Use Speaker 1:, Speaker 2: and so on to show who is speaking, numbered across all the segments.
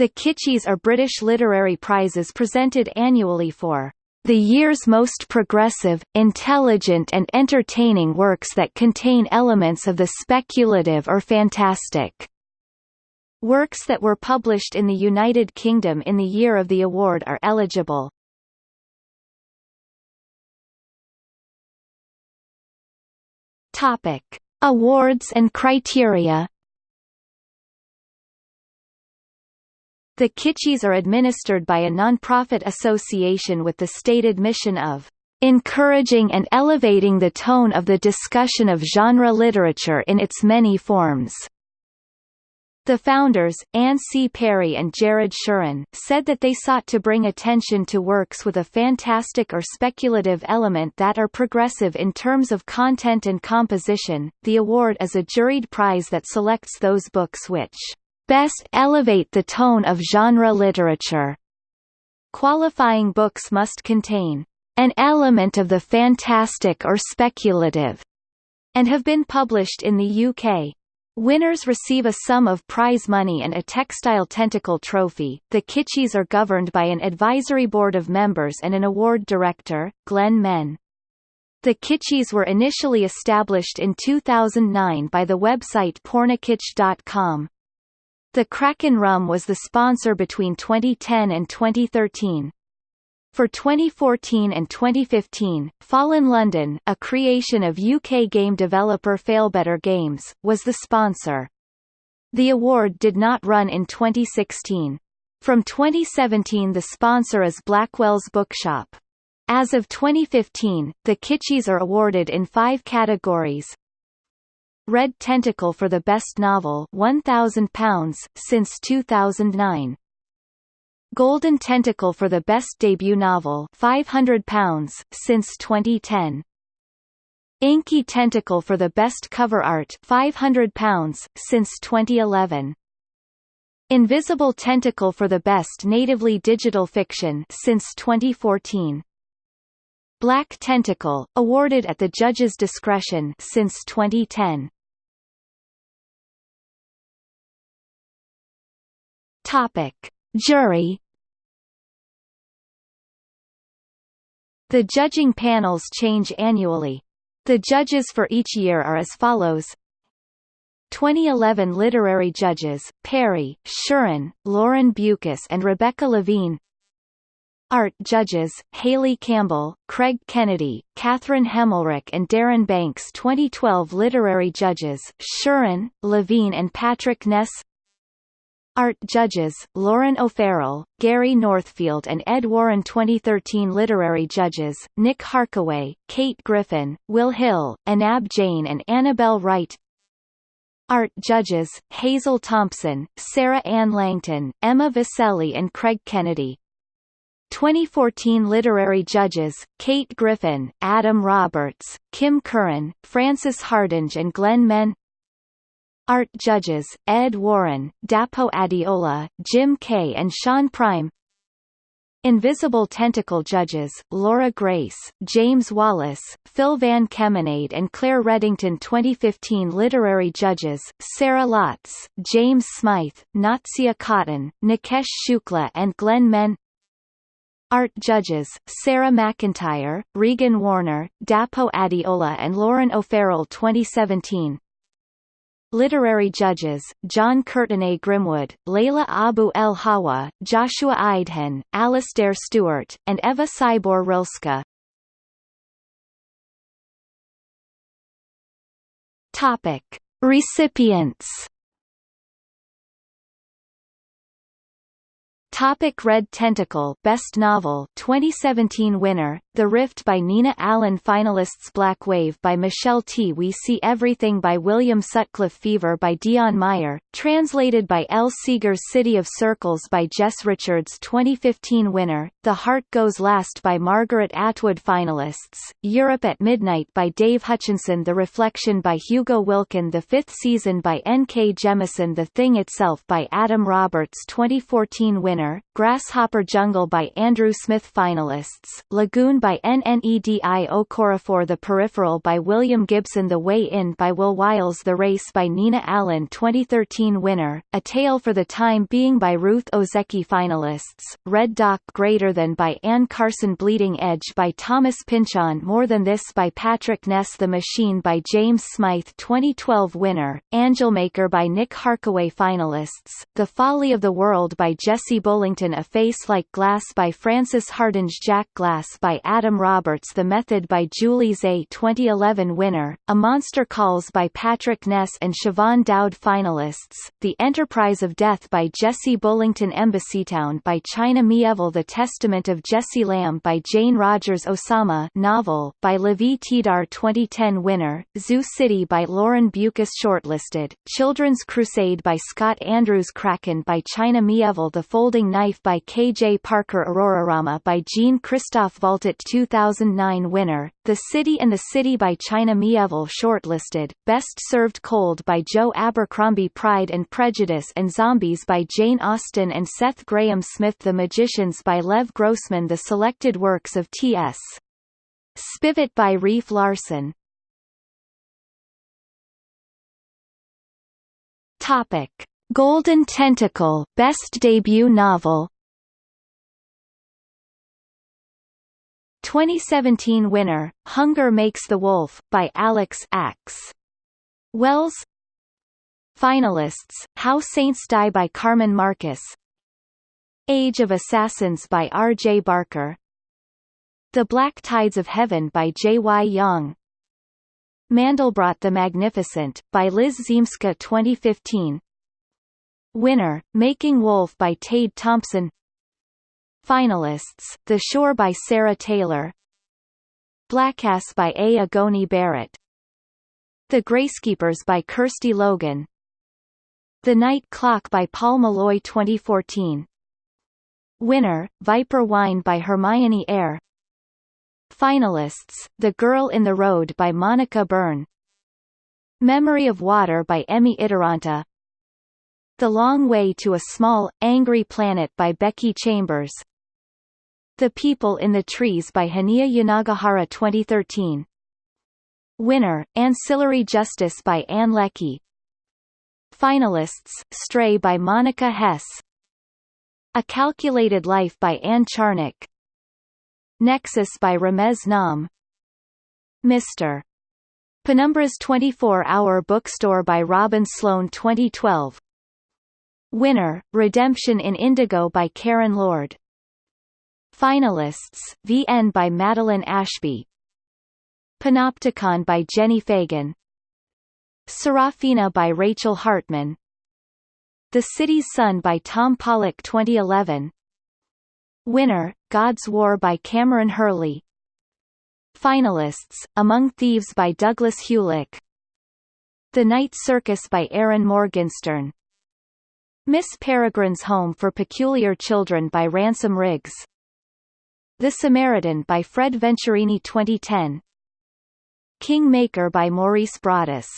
Speaker 1: The Kitschies are British literary prizes presented annually for the year's most progressive, intelligent and entertaining works that contain elements of the speculative or fantastic. Works that were published in the United Kingdom in the year of the award are eligible. Topic: Awards and criteria. The Kitschies are administered by a non-profit association with the stated mission of encouraging and elevating the tone of the discussion of genre literature in its many forms. The founders, Anne C. Perry and Jared Shurin, said that they sought to bring attention to works with a fantastic or speculative element that are progressive in terms of content and composition. The award is a juried prize that selects those books which best elevate the tone of genre literature. Qualifying books must contain an element of the fantastic or speculative, and have been published in the UK. Winners receive a sum of prize money and a textile tentacle trophy. The Kitschies are governed by an advisory board of members and an award director, Glen Mehn. The Kitschies were initially established in 2009 by the website pornokitsch.com. The Kraken rum was the sponsor between 2010 and 2013. For 2014 and 2015, Fallen London, a creation of UK game developer Failbetter Games, was the sponsor. The award did not run in 2016. From 2017 the sponsor is Blackwell's Bookshop. As of 2015, the Kitschies are awarded in five categories, Red Tentacle for the Best Novel £1,000 since 2009. Golden Tentacle for the Best Debut Novel £500 since 2010. Inky Tentacle for the Best Cover Art £500 since 2011. Invisible Tentacle for the Best Natively Digital Fiction since 2014. Black Tentacle, awarded at the judge's discretion since 2010. Topic: Jury. The judging panels change annually. The judges for each year are as follows. 2011 literary judges, Perry, Shurin, Lauren Beukes and Rebecca Levene. Art judges, Hayley Campbell, Craig Kennedy, Catherine Hemmelreich and Darren Banks. 2012 Literary judges, Shurin, Levene and Patrick Ness Art judges, Lauren O'Farrell, Gary Northfield and Ed Warren 2013 Literary judges, Nick Harkaway, Kate Griffin, Will Hill, Anab Jain and Annabelle Wright. Art judges, Hazel Thompson, Sarah Ann Langton, Emma Vieceli and Craig Kennedy. 2014 Literary Judges, Kate Griffin, Adam Roberts, Kim Curran, Frances Hardinge and Glen Mehn Art judges, Ed Warren, Dapo Adeola, Jim Kay and Sean Prime. Invisible Tentacle judges, Laura Grace, James Wallace, Phil Van Kemenade and Claire Reddington. 2015 Literary judges, Sarah Lotz, James Smythe, Natsia Cotton, Nikesh Shukla and Glen Mehn Art judges, Sarah McIntyre, Regan Warner, Dapo Adeola and Lauren O'Farrell. 2017 Literary judges, John Courtenay Grimwood, Layla Abu El Hawa, Joshua Idehen, Alastair Stewart, and Eva Sybor Rilska. Topic. Recipients Topic Red Tentacle Best Novel 2017 winner The Rift by Nina Allan Finalists Black Wave by Michelle Tea We See Everything by William Sutcliffe Fever by Deon Meyer translated by L Seeger's City of Circles by Jess Richards 2015 winner The Heart Goes Last by Margaret Atwood Finalists Europe at Midnight by Dave Hutchinson The Reflection by Hugo Wilcken The Fifth Season by N. K. Jemisin The Thing Itself by Adam Roberts 2014 winner Grasshopper Jungle by Andrew Smith Finalists, Lagoon by Nnedi Okorafor The Peripheral by William Gibson The Way In by Will Wiles The Race by Nina Allan 2013 winner, A Tale for the Time Being by Ruth Ozeki Finalists, Red Doc Greater Than by Anne Carson Bleeding Edge by Thomas Pynchon More Than This by Patrick Ness The Machine by James Smythe 2012 winner, Angelmaker by Nick Harkaway Finalists, The Folly of the World by Jesse Bullington A Face Like Glass by Frances Hardinge Jack Glass by Adam Roberts The Method by Julie Zeh 2011 winner, A Monster Calls by Patrick Ness and Siobhan Dowd finalists, The Enterprise of Death by Jesse Bullington Embassytown by China Mieville The Testament of Jesse Lamb by Jane Rogers Osama novel by Lavie Tidhar 2010 winner, Zoo City by Lauren Beukes Shortlisted, Children's Crusade by Scott Andrews Kraken by China Mieville The Folding Knife by K. J. Parker Aurorarama by Jean Christophe Valtat 2009 winner, The City and the City by China Mieville Shortlisted, Best Served Cold by Joe Abercrombie Pride and Prejudice and Zombies by Jane Austen and Seth Grahame Smith The Magicians by Lev Grossman The Selected Works of T.S. Spivet by Reif Larsen Topic. Golden Tentacle Best Debut Novel 2017 winner, Hunger Makes the Wolf, by Alex Axe. Wells Finalists, How Saints Die by Carmen Marcus Age of Assassins by R. J. Barker The Black Tides of Heaven by J. Y. Yang Mandelbrot the Magnificent, by Liz Ziemska 2015 Winner, Making Wolf by Tade Thompson Finalists, The Shore by Sarah Taylor. Blackass by A. Igoni Barrett. The Gracekeepers by Kirsty Logan. The Night Clock by Paul Meloy 2014 Winner, Viper Wine by Hermione Eyre Finalists, The Girl in the Road by Monica Byrne. Memory of Water by Emmy Itäranta The Long Way to a Small, Angry Planet by Becky Chambers the People in the Trees by Hanya Yanagihara 2013 Winner, Ancillary Justice by Ann Leckie Finalists, Stray by Monica Hesse. A Calculated Life by Anne Charnock Nexus by Ramez Naam Mr. Penumbra's 24-hour bookstore by Robin Sloan 2012 Winner, Redemption in Indigo by Karen Lord Finalists, VN by Madeline Ashby. Panopticon by Jenni Fagan. Serafina by Rachel Hartman. The City's Son by Tom Pollock 2011 Winner, God's War by Kameron Hurley. Finalists, Among Thieves by Douglas Hulick The Night Circus by Erin Morgenstern. Miss Peregrine's Home for Peculiar Children by Ransom Riggs the Samaritan by Fred Venturini 2010 King Maker by Maurice Broaddus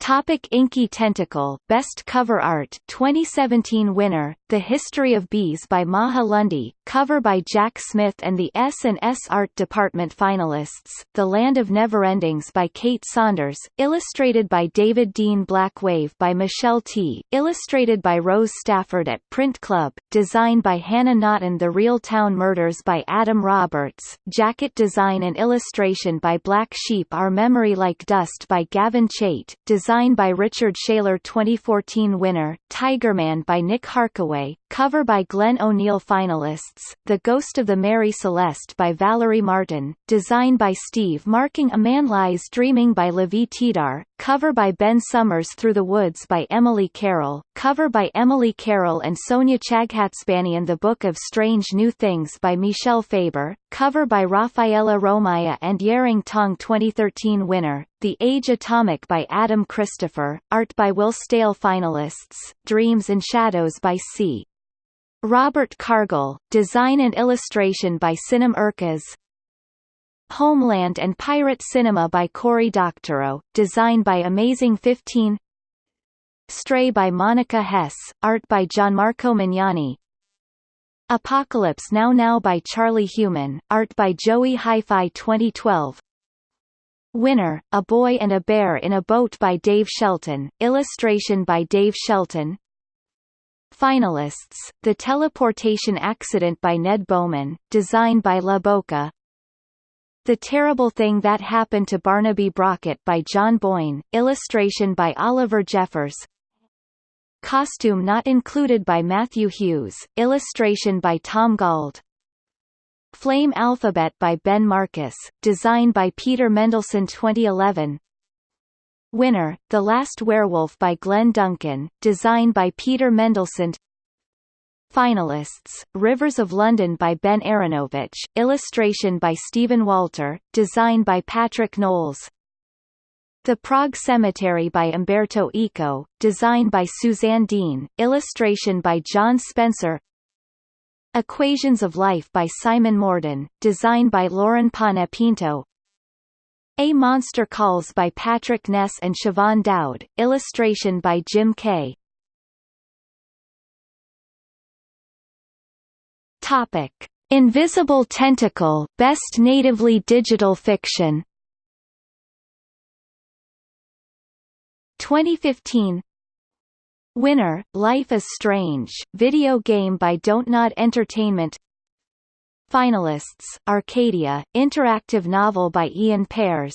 Speaker 1: Topic Inky Tentacle Best Cover Art 2017 winner, The History of Bees by Maha Lundy, cover by Jack Smith and the S&S Art Department finalists, The Land of Neverendings by Kate Saunders, illustrated by David Dean Black Wave by Michelle Tea., illustrated by Rose Stafford at Print Club, designed by Hannah Naughton The Real Town Murders by Adam Roberts, jacket design and illustration by Black Sheep Our Memory Like Dust by Gavin Chait, Design by Richard Shailer 2014 winner, Tigerman by Nick Harkaway, Highway cover by Glenn O'Neill finalists, The Ghost of the Mary Celeste by Valerie Martin, design by Steve Marking A Man Lies Dreaming by Lavie Tidhar, cover by Ben Summers Through the Woods by Emily Carroll, cover by Emily Carroll and Sonia Chaghatzbanian The Book of Strange New Things by Michel Faber, cover by Rafaela Romaya and Yehrin Tong 2013 winner, The Age Atomic by Adam Christopher, art by Will Staehle finalists, Dreams and Shadows by C. Robert Cargill, design and illustration by Sinem Urquez, Homeland and Pirate Cinema by Cory Doctorow, design by Amazing 15 Stray by Monica Hesse, art by Gianmarco Mignani. Apocalypse Now Now by Charlie Human, art by Joey Hi-Fi 2012 Winner, A Boy and a Bear in a Boat by Dave Shelton, illustration by Dave Shelton Finalists, The Teleportation Accident by Ned Beauman, design by La Boca The Terrible Thing That Happened to Barnaby Brockett by John Boyne, illustration by Oliver Jeffers Costume not included by Matthew Hughes, illustration by Tom Gauld. Flame Alphabet by Ben Marcus, design by Peter Mendelsund 2011. Winner, The Last Werewolf by Glen Duncan, design by Peter Mendelsund. Finalists, Rivers of London by Ben Aaronovitch, illustration by Stephen Walter, design by Patrick Knowles. The Prague Cemetery by Umberto Eco, design by Suzanne Dean, illustration by John Spencer. Equations of Life by Simon Morden, design by Lauren Panepinto A Monster Calls by Patrick Ness and Siobhan Dowd, illustration by Jim Kay Topic. Invisible Tentacle Best Natively Digital Fiction 2015 Winner, Life is Strange, video game by Don't Nod Entertainment Finalists, Arcadia, interactive novel by Ian Pears.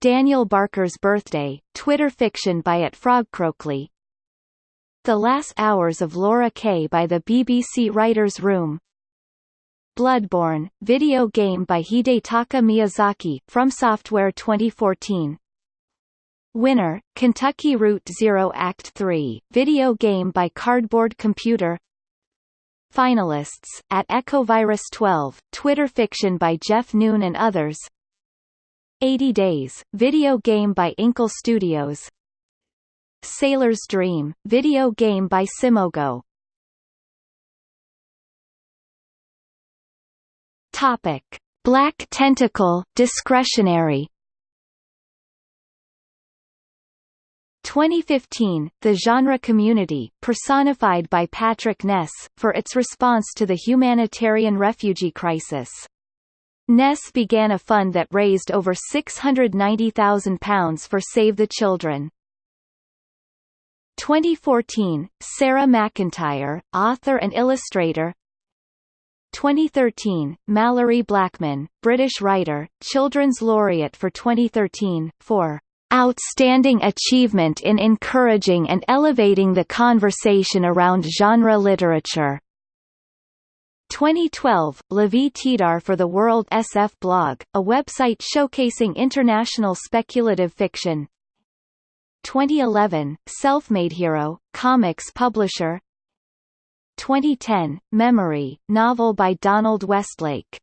Speaker 1: Daniel Barker's Birthday, Twitter fiction by at Frogcroakley The Last Hours of Laura Kay by the BBC Writers' Room. Bloodborne, video game by Hidetaka Miyazaki, From Software 2014 Winner, Kentucky Route Zero Act 3, video game by Cardboard Computer Finalists, at Echovirus 12, Twitter fiction by Jeff Noon and others. 80 Days, video game by Inkle Studios. Sailor's Dream, video game by Simogo. Topic. Black Tentacle, discretionary 2015, the genre community, personified by Patrick Ness, for its response to the humanitarian refugee crisis. Ness began a fund that raised over £690,000 for Save the Children. 2014, Sarah McIntyre, author and illustrator 2013, Malorie Blackman, British writer, Children's Laureate for 2013, for outstanding achievement in encouraging and elevating the conversation around genre literature. 2012, Lavie Tidhar for the World SF blog, a website showcasing international speculative fiction. 2011, Self-Made Hero, comics publisher. 2010, Memory, novel by Donald Westlake.